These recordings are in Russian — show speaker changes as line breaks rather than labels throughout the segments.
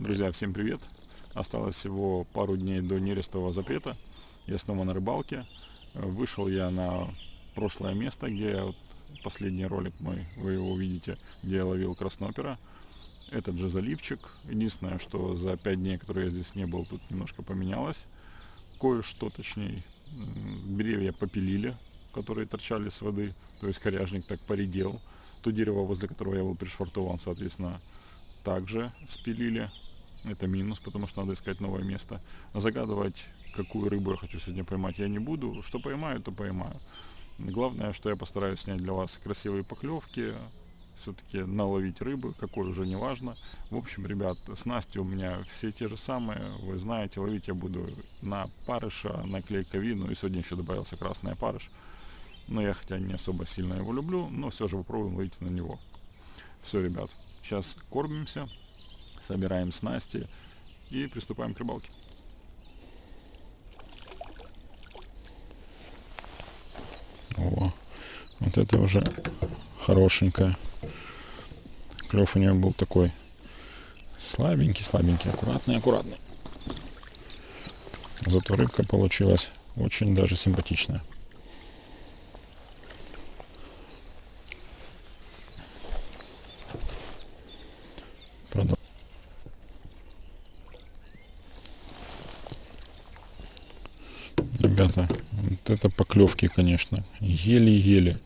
Друзья, всем привет! Осталось всего пару дней до нерестового запрета. Я снова на рыбалке. Вышел я на прошлое место, где вот, последний ролик мой, вы его увидите, где я ловил краснопера. Этот же заливчик. Единственное, что за пять дней, которые я здесь не был, тут немножко поменялось. Кое-что, точнее, деревья попилили, которые торчали с воды. То есть коряжник так поредел. То дерево, возле которого я был пришвартован, соответственно, также спилили. Это минус, потому что надо искать новое место. Загадывать, какую рыбу я хочу сегодня поймать, я не буду. Что поймаю, то поймаю. Главное, что я постараюсь снять для вас красивые поклевки, все-таки наловить рыбы, какой уже не важно. В общем, ребят, снасти у меня все те же самые. Вы знаете, ловить я буду на парыша, на клейковину. И сегодня еще добавился красный парыш. Но я хотя не особо сильно его люблю, но все же попробуем ловить на него. Все, ребят, сейчас кормимся, собираем снасти и приступаем к рыбалке. О, вот это уже хорошенькая. Клев у нее был такой слабенький, слабенький, аккуратный, аккуратный. Зато рыбка получилась очень даже симпатичная. Ребята, вот это поклевки, конечно. Еле-еле.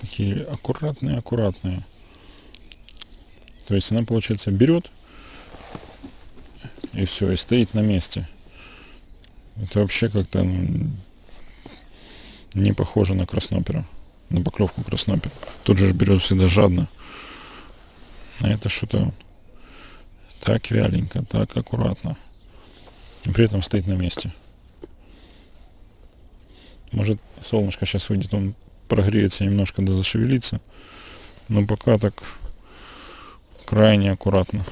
Такие аккуратные-аккуратные. То есть она, получается, берет и все, и стоит на месте. Это вообще как-то ну, не похоже на краснопера, на поклевку краснопера. Тут же берет всегда жадно. А это что-то так вяленько, так аккуратно. И при этом стоит на месте. Может солнышко сейчас выйдет, он прогреется немножко, да зашевелится. Но пока так крайне аккуратно.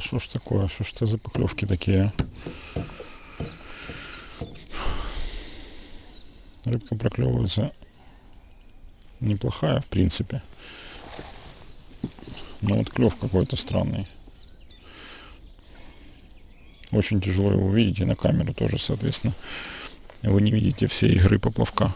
Что ж такое, что ж это за поклевки такие? А? Рыбка проклевывается неплохая, в принципе. Но вот клев какой-то странный. Очень тяжело его увидеть, и на камеру тоже, соответственно. Вы не видите всей игры поплавка.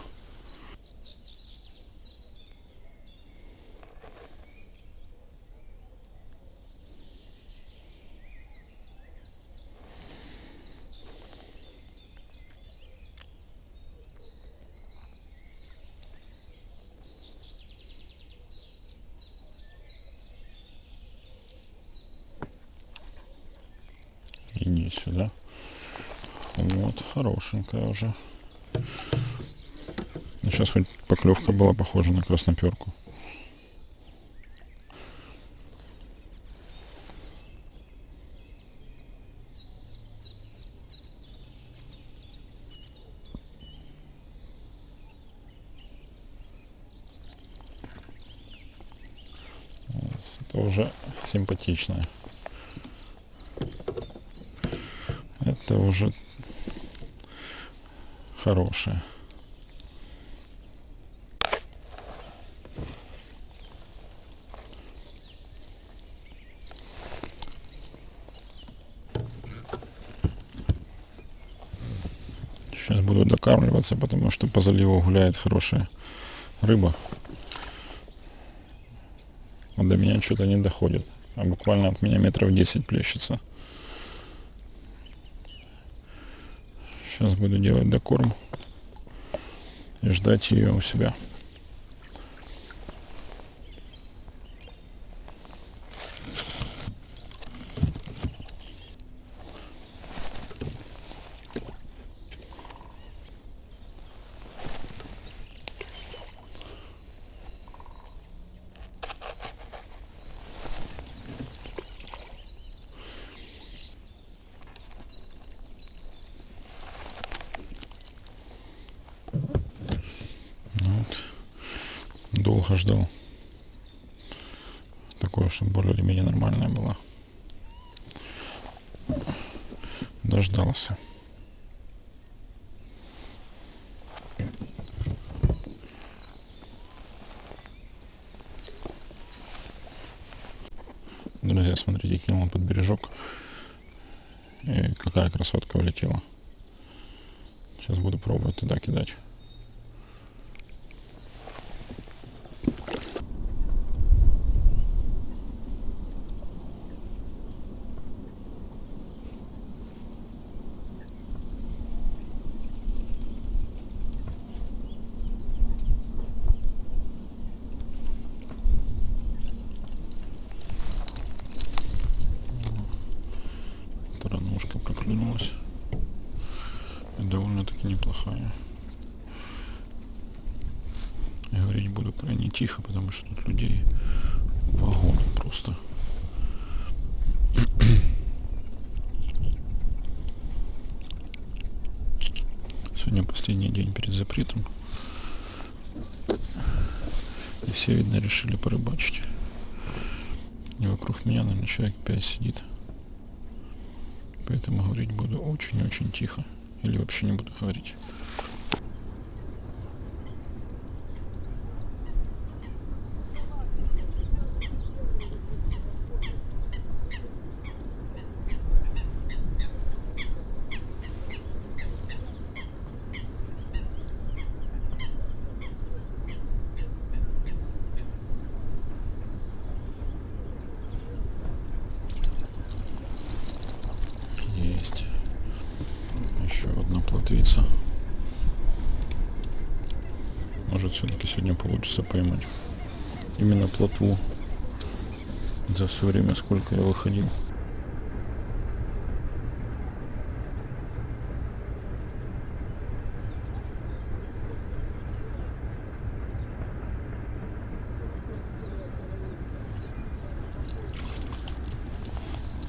Сюда. Вот, хорошенькая уже. Сейчас хоть поклевка была похожа на красноперку. Это уже симпатичная. Это уже хорошее. Сейчас буду докармливаться, потому что по заливу гуляет хорошая рыба. А до меня что-то не доходит. А буквально от меня метров 10 плещется. Сейчас буду делать докорм и ждать ее у себя.
Долго ждал. Такое, чтобы более или менее нормальная была. Дождался. Друзья, смотрите, кинул под бережок. И какая красотка улетела. Сейчас буду пробовать туда кидать. Неплохая. И говорить буду крайне тихо, потому что тут людей вагон просто. Сегодня последний день перед запретом. И все, видно, решили порыбачить. И вокруг меня, наверное, человек 5 сидит. Поэтому говорить буду очень-очень тихо. Или вообще не буду говорить. Есть. Еще одна плотвица. Может все-таки сегодня получится поймать. Именно плотву. За все время, сколько я выходил.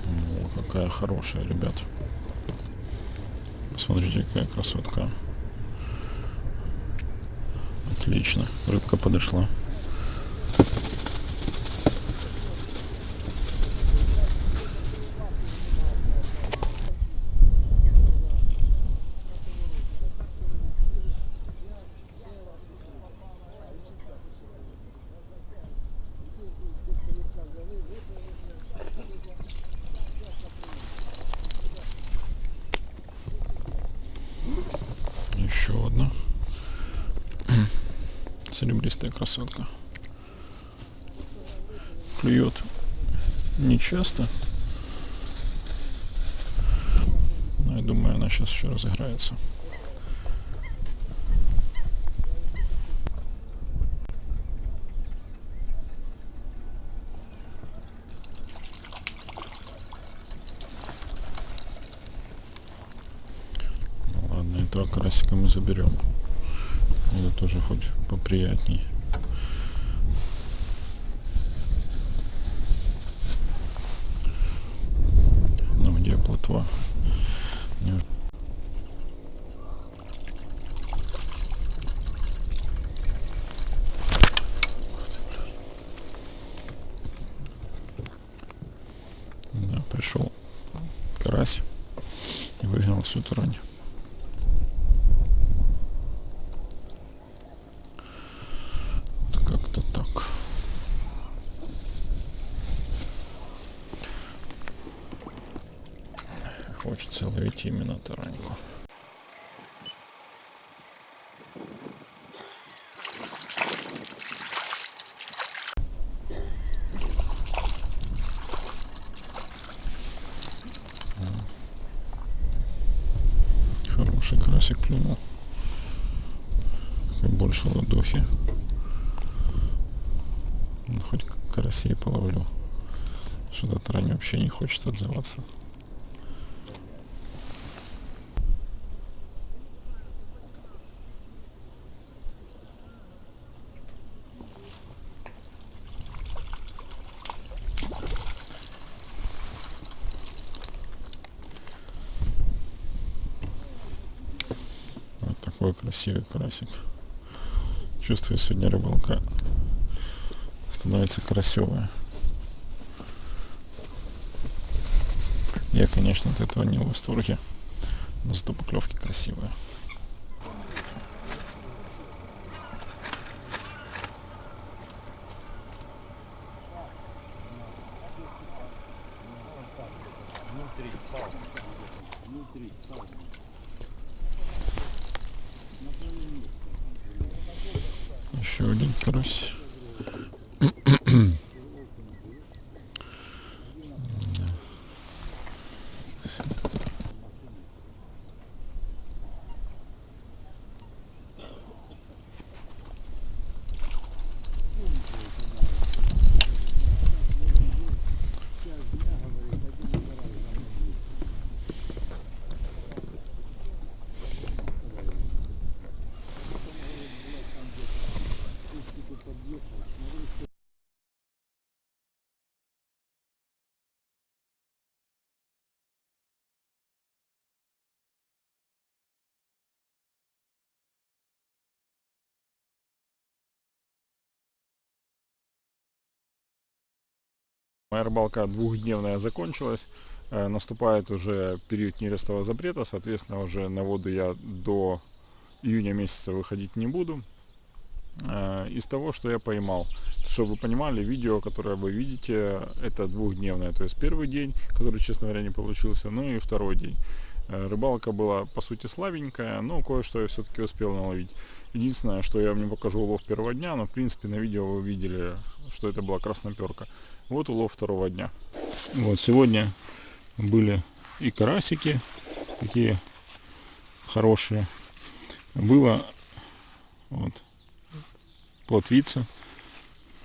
О, какая хорошая, ребят. Посмотрите, какая красотка. Отлично. Рыбка подошла. Еще одна. Серебристая красотка. Клюет не часто. Но я думаю, она сейчас еще разыграется. Ну этого карасика мы заберем. Это тоже хоть поприятней. Ну где плотва? Да, пришел карась и выгнал всю тарань. Вот Как-то так. Ловить именно тараньку. Хороший карасик клюнул. Больше ладохи. Ну, хоть карасей половлю. Что-то трань вообще не хочет отзываться. Вот такой красивый карасик. Чувствую, сегодня рыбалка становится красивая. Я, конечно, от этого не в восторге, но зато поклевки красивые. Еще один карась.
Моя рыбалка двухдневная закончилась. Э, Наступает уже период нерестового запрета, соответственно, уже на воду я до июня месяца выходить не буду. Э, Из того, что я поймал, чтобы вы понимали, видео, которое вы видите, это двухдневное. То есть первый день, который, честно говоря, не получился, ну и второй день. Э, Рыбалка была, по сути, слабенькая, но кое-что я все-таки успел наловить. Единственное, что я вам не покажу улов первого дня, но, в принципе, на видео вы видели, что это была красноперка. Вот улов второго дня.
Вот сегодня были и карасики такие хорошие. Было вот плотвица.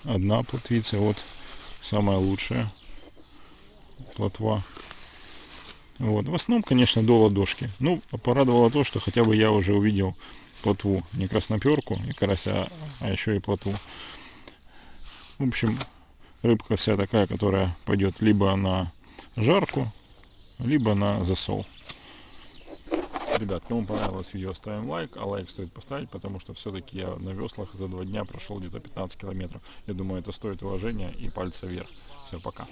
Одна плотвица. Вот самая лучшая плотва. Вот. В основном, конечно, до ладошки. Ну, порадовало то, что хотя бы я уже увидел плотву. Не красноперку и карася, а еще и плотву. В общем, рыбка вся такая, которая пойдет либо на жарку, либо на засол.
Ребят, кому понравилось видео, ставим лайк, а лайк стоит поставить, потому что все-таки я на веслах за два дня прошел где-то 15 километров. Я думаю, это стоит уважения и пальца вверх. Все, пока.